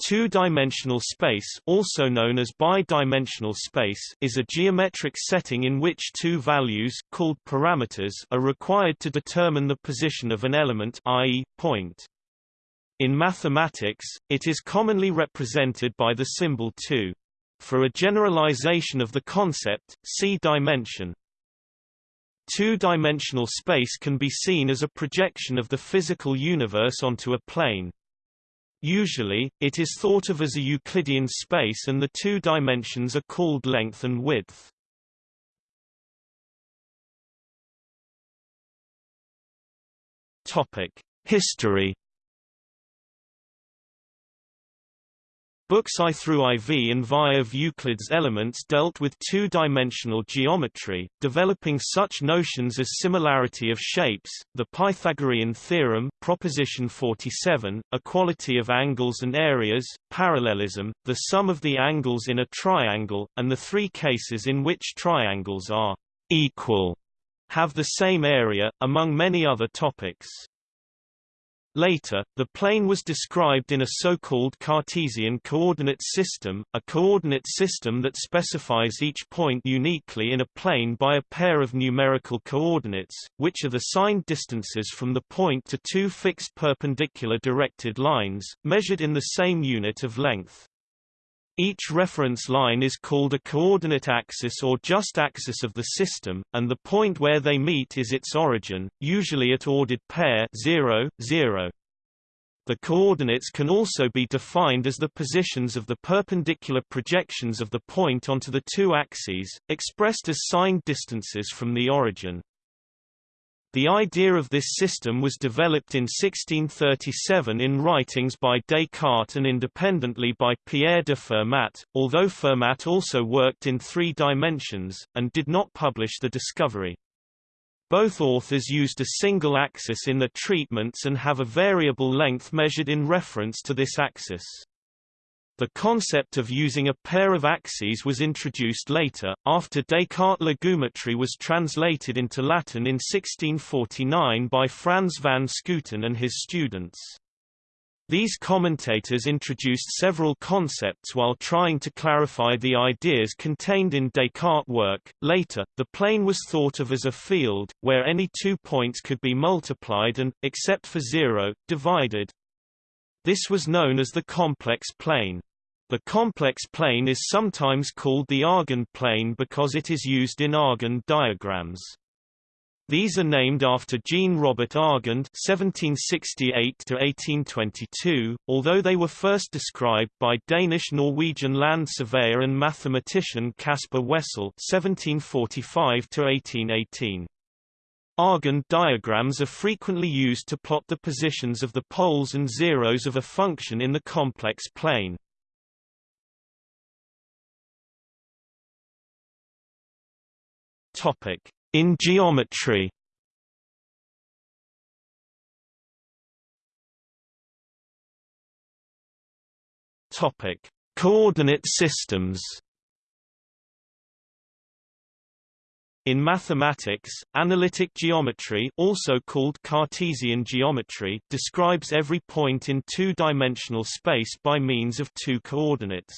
Two-dimensional space also known as bidimensional space is a geometric setting in which two values called parameters are required to determine the position of an element i.e., point. In mathematics, it is commonly represented by the symbol 2. For a generalization of the concept, see dimension. Two-dimensional space can be seen as a projection of the physical universe onto a plane. Usually, it is thought of as a Euclidean space and the two dimensions are called length and width. History Books I through IV and VI of Euclid's Elements dealt with two-dimensional geometry, developing such notions as similarity of shapes, the Pythagorean theorem proposition 47, equality of angles and areas, parallelism, the sum of the angles in a triangle, and the three cases in which triangles are equal have the same area, among many other topics. Later, the plane was described in a so-called Cartesian coordinate system, a coordinate system that specifies each point uniquely in a plane by a pair of numerical coordinates, which are the signed distances from the point to two fixed perpendicular directed lines, measured in the same unit of length. Each reference line is called a coordinate axis or just axis of the system, and the point where they meet is its origin, usually at ordered pair 0, 0. The coordinates can also be defined as the positions of the perpendicular projections of the point onto the two axes, expressed as signed distances from the origin. The idea of this system was developed in 1637 in writings by Descartes and independently by Pierre de Fermat, although Fermat also worked in three dimensions, and did not publish the discovery. Both authors used a single axis in their treatments and have a variable length measured in reference to this axis. The concept of using a pair of axes was introduced later, after Descartes' La Géométrie was translated into Latin in 1649 by Frans van Schooten and his students. These commentators introduced several concepts while trying to clarify the ideas contained in Descartes' work. Later, the plane was thought of as a field, where any two points could be multiplied and, except for zero, divided. This was known as the complex plane. The complex plane is sometimes called the Argand plane because it is used in Argand diagrams. These are named after Jean-Robert Argand (1768–1822), although they were first described by Danish-Norwegian land surveyor and mathematician Caspar Wessel (1745–1818). Argand diagrams are frequently used to plot the positions of the poles and zeros of a function in the complex plane. In geometry Topic: Coordinate systems. In mathematics, analytic geometry also called Cartesian geometry describes every point in two-dimensional space by means of two coordinates.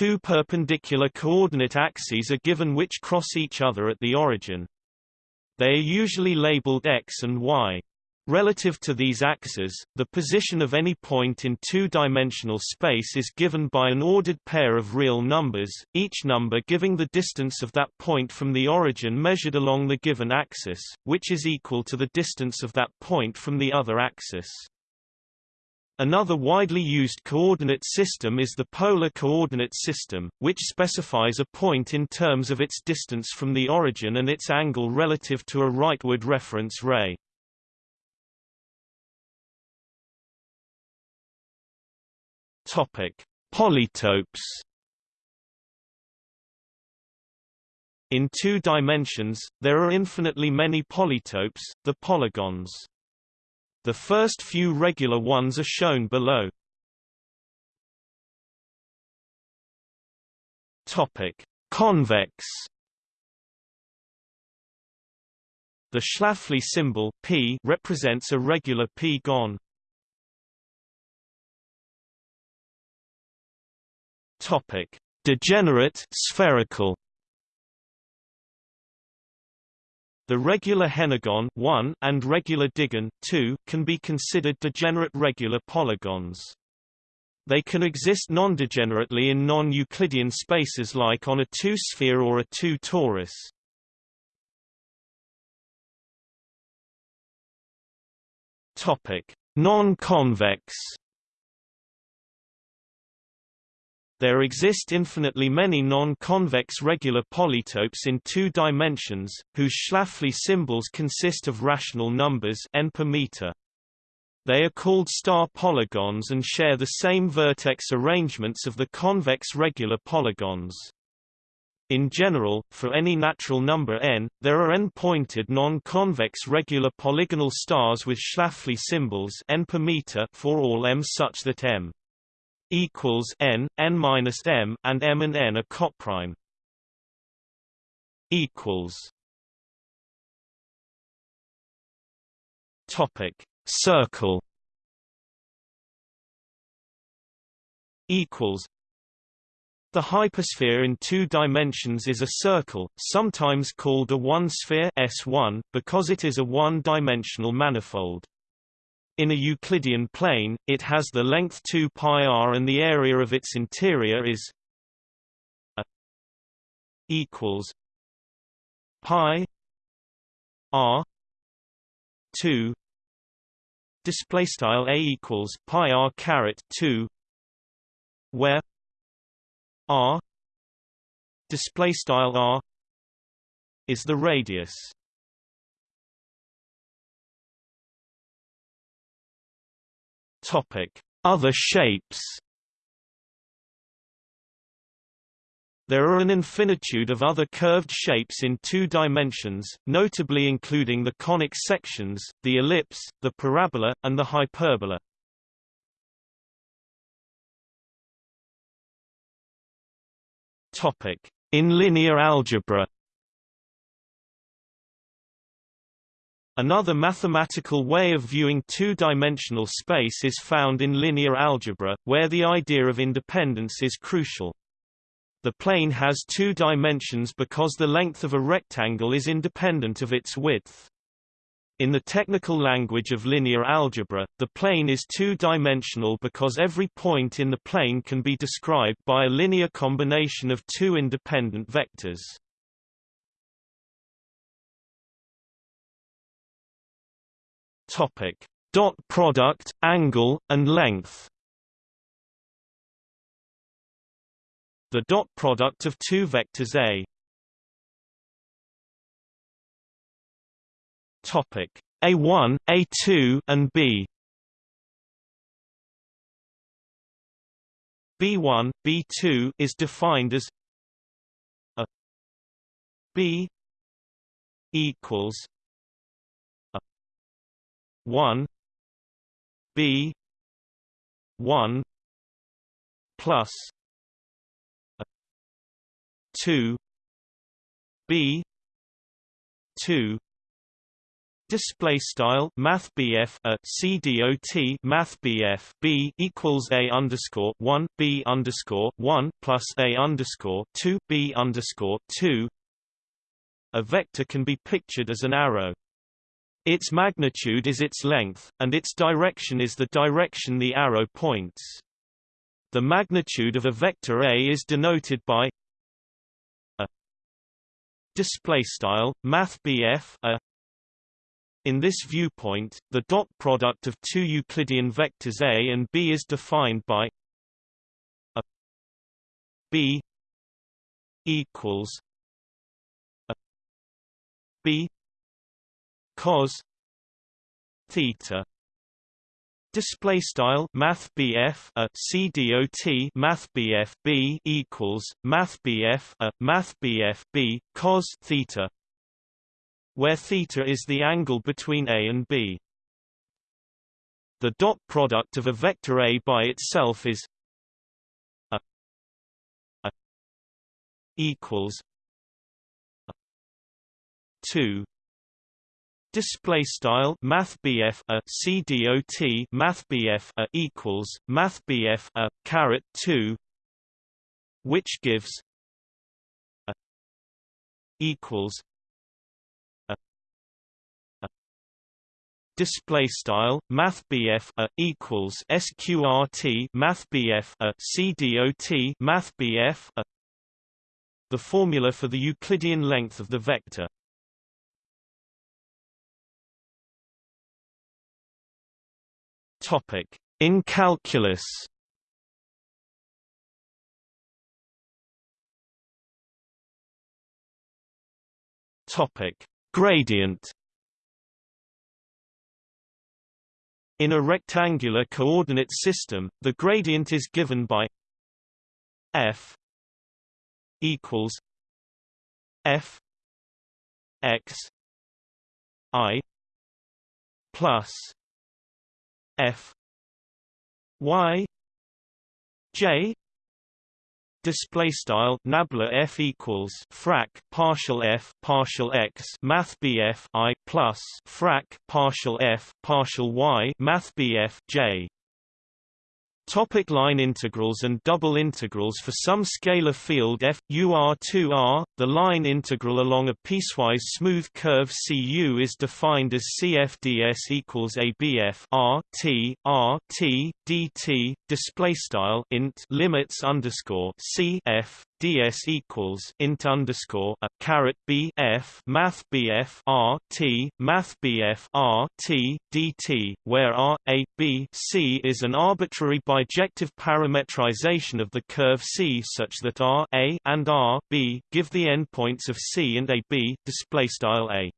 Two perpendicular coordinate axes are given which cross each other at the origin. They are usually labeled x and y. Relative to these axes, the position of any point in two-dimensional space is given by an ordered pair of real numbers, each number giving the distance of that point from the origin measured along the given axis, which is equal to the distance of that point from the other axis. Another widely used coordinate system is the polar coordinate system, which specifies a point in terms of its distance from the origin and its angle relative to a rightward reference ray. Topic: Polytopes. In two dimensions, there are infinitely many polytopes, the polygons. The first few regular ones are shown below. Topic: Convex. The Schläfli symbol p represents a regular p-gon. Topic: Degenerate spherical. The regular henagon 1 and regular digon 2 can be considered degenerate regular polygons. They can exist non-degenerately in non-Euclidean spaces like on a two-sphere or a two-torus. Topic: Non-convex There exist infinitely many non-convex regular polytopes in two dimensions, whose Schläfli symbols consist of rational numbers n per meter. They are called star polygons and share the same vertex arrangements of the convex regular polygons. In general, for any natural number n, there are n-pointed non-convex regular polygonal stars with Schläfli symbols n per meter for all m such that m equals n n minus m and m and n are coprime. Equals. Topic. Circle. Equals. The hypersphere in two dimensions is a circle, sometimes called a one-sphere S1, because it is a one-dimensional manifold. In a Euclidean plane, it has the length 2 pi r and the area of its interior is a equals pi r 2 display style a equals pi r caret 2 where r display style r is the radius Topic: Other shapes. There are an infinitude of other curved shapes in two dimensions, notably including the conic sections, the ellipse, the parabola, and the hyperbola. Topic: In linear algebra. Another mathematical way of viewing two-dimensional space is found in linear algebra, where the idea of independence is crucial. The plane has two dimensions because the length of a rectangle is independent of its width. In the technical language of linear algebra, the plane is two-dimensional because every point in the plane can be described by a linear combination of two independent vectors. Topic: Dot product, angle, and length. The dot product of two vectors A. Topic: A1, A2, and B. B1, B2 is defined as a B equals 1 b 1 plus 2 b 2 Display style Math BF a CDOT Math BF B equals A underscore one B underscore one plus A underscore two B underscore two A vector can be pictured as an arrow. Its magnitude is its length, and its direction is the direction the arrow points. The magnitude of a vector A is denoted by a display style math a in this viewpoint, the dot product of two Euclidean vectors A and B is defined by a B equals a B cos theta Display style Math BF a CDOT Math BF B equals Math BF a Math BF B cos theta where theta is the angle between A and B. The dot product of a vector A by itself is a, a equals a 2 Display style Math BF a CDOT Math BF a equals Math BF a caret two which gives a equals a display style math BF a equals sqrt math BF a cdot math BF a. The formula for the Euclidean length of the vector in calculus Topic: Gradient. In a rectangular coordinate system, the gradient is given by f equals f x i plus f. Y. J. Display style nabla f equals frac partial f partial x math bf i plus frac partial f partial y math bf j Topic line integrals and double integrals For some scalar field f, u r 2 r, the line integral along a piecewise smooth curve cu is defined as cfds equals abf r t r t dt display style int limits underscore c f ds equals int underscore a caret b f math bf r t math bf r t dt, where r a b c is an arbitrary bijective parametrization of the curve c such that r a and r b give the endpoints of c and a b. Display style a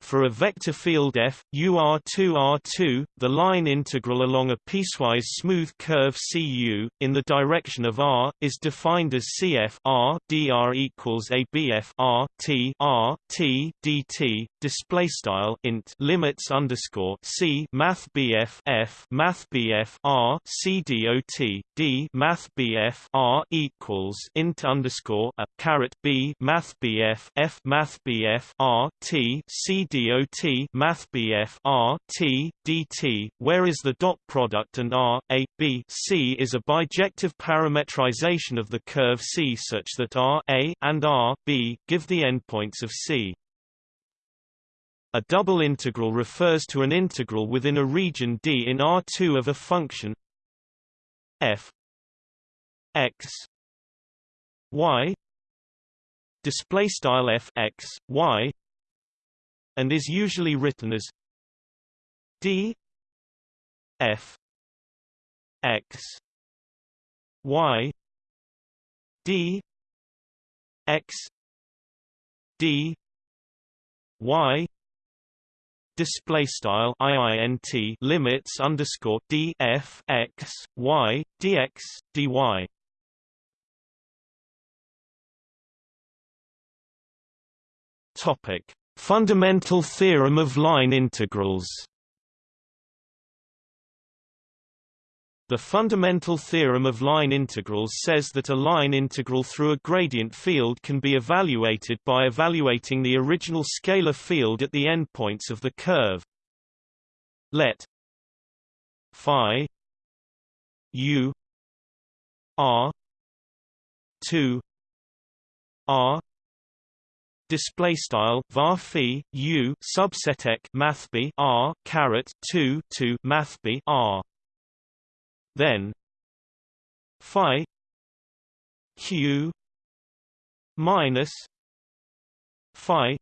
for a vector field f, UR2R2, the line integral along a piecewise smooth curve CU, in the direction of r, is defined as CF r dr equals ABF r t r t dt. Display style int limits underscore C Math BF F Math BF R C dot D Math BF R equals int underscore a caret B Math BF F Math BF R T C dot mathbf r t dt, whereas the dot product and r a b c is a bijective parametrization of the curve C such that r a and r b give the endpoints of C. A double integral refers to an integral within a region D in R2 of a function f x y display style f x y and is usually written as d f x y d x d y display style iint limits underscore d f x y dx dy topic Fundamental theorem of line integrals The fundamental theorem of line integrals says that a line integral through a gradient field can be evaluated by evaluating the original scalar field at the endpoints of the curve. Let phi u r 2 r display style var phi u subset math b r caret 2 to math b r. Then phi q minus phi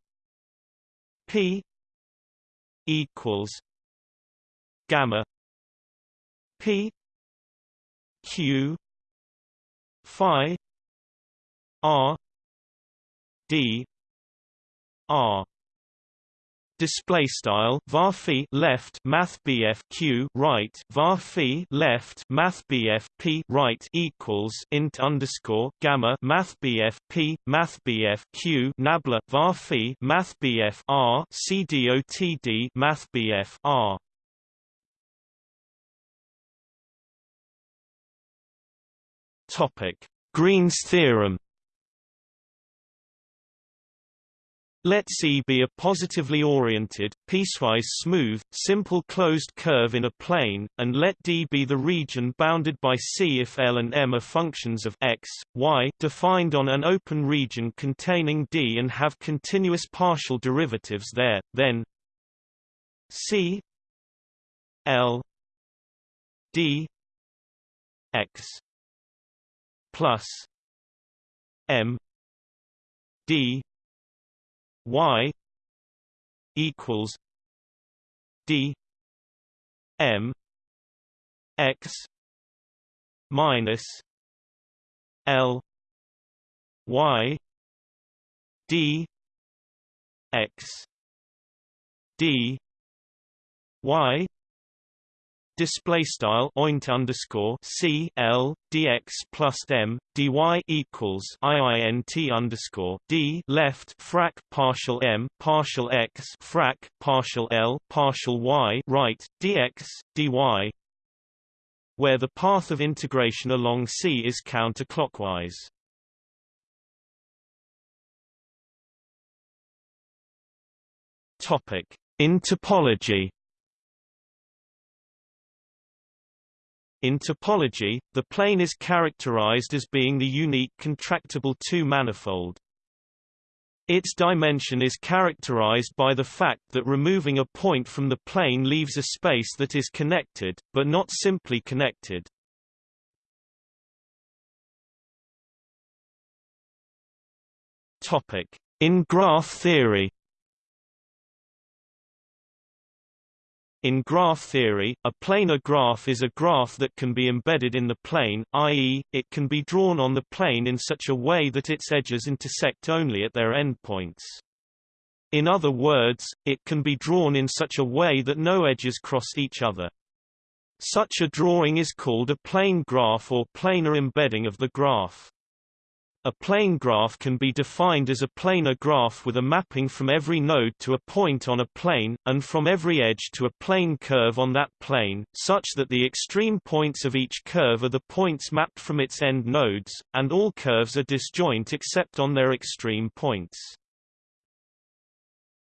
p equals gamma p q phi r d R. Display style var left math BF q right var left math BF p right equals int underscore gamma math BF p math BF q nabla var math BF r c dotd math BF r. Topic. Green's theorem Let C be a positively oriented, piecewise smooth, simple closed curve in a plane, and let D be the region bounded by C if L and M are functions of x, y defined on an open region containing D and have continuous partial derivatives there, then C L D x plus M D y equals d m x minus l y d x d y display style oint underscore c l dx plus m dy equals iint underscore d left frac partial m partial x frac partial l partial y right dx dy where the path of integration along C is counterclockwise. Topic: In topology In topology, the plane is characterized as being the unique contractible two-manifold. Its dimension is characterized by the fact that removing a point from the plane leaves a space that is connected, but not simply connected. In graph theory In graph theory, a planar graph is a graph that can be embedded in the plane, i.e., it can be drawn on the plane in such a way that its edges intersect only at their endpoints. In other words, it can be drawn in such a way that no edges cross each other. Such a drawing is called a plane graph or planar embedding of the graph. A plane graph can be defined as a planar graph with a mapping from every node to a point on a plane, and from every edge to a plane curve on that plane, such that the extreme points of each curve are the points mapped from its end nodes, and all curves are disjoint except on their extreme points.